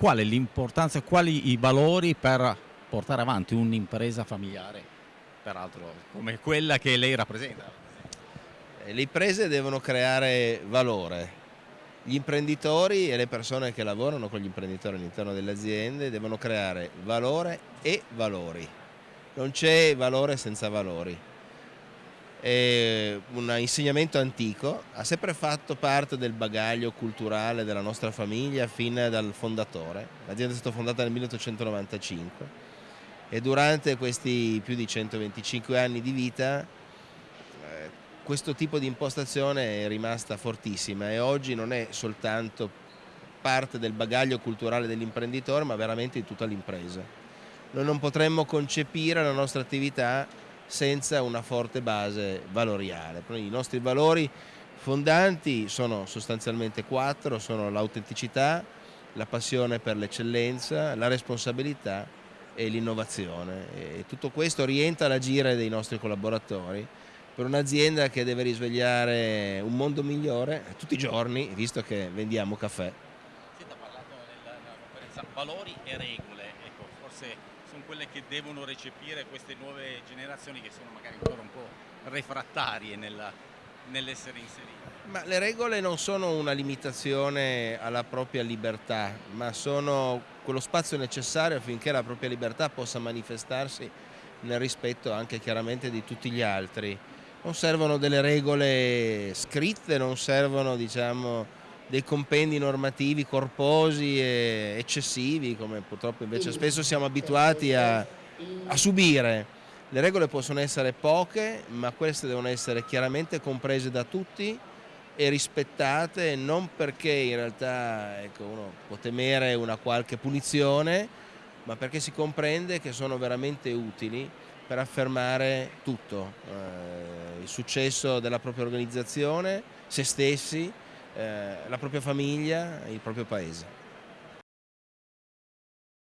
qual è l'importanza, quali i valori per portare avanti un'impresa familiare, peraltro come quella che lei rappresenta? Eh, le imprese devono creare valore, gli imprenditori e le persone che lavorano con gli imprenditori all'interno delle aziende devono creare valore e valori. Non c'è valore senza valori. È un insegnamento antico, ha sempre fatto parte del bagaglio culturale della nostra famiglia fin dal fondatore. L'azienda è stata fondata nel 1895 e durante questi più di 125 anni di vita questo tipo di impostazione è rimasta fortissima e oggi non è soltanto parte del bagaglio culturale dell'imprenditore ma veramente di tutta l'impresa. Noi non potremmo concepire la nostra attività senza una forte base valoriale. I nostri valori fondanti sono sostanzialmente quattro, sono l'autenticità, la passione per l'eccellenza, la responsabilità e l'innovazione. Tutto questo orienta l'agire dei nostri collaboratori per un'azienda che deve risvegliare un mondo migliore tutti i giorni, visto che vendiamo caffè. Senta, ha parlato nella, conferenza valori e regole, ecco, forse sono quelle che devono recepire queste nuove generazioni che sono magari ancora un po' refrattarie nell'essere inserite. Ma le regole non sono una limitazione alla propria libertà, ma sono quello spazio necessario affinché la propria libertà possa manifestarsi nel rispetto anche chiaramente di tutti gli altri non servono delle regole scritte, non servono diciamo, dei compendi normativi corposi e eccessivi come purtroppo invece spesso siamo abituati a, a subire. Le regole possono essere poche ma queste devono essere chiaramente comprese da tutti e rispettate non perché in realtà ecco, uno può temere una qualche punizione ma perché si comprende che sono veramente utili per affermare tutto, eh, il successo della propria organizzazione, se stessi, eh, la propria famiglia e il proprio paese.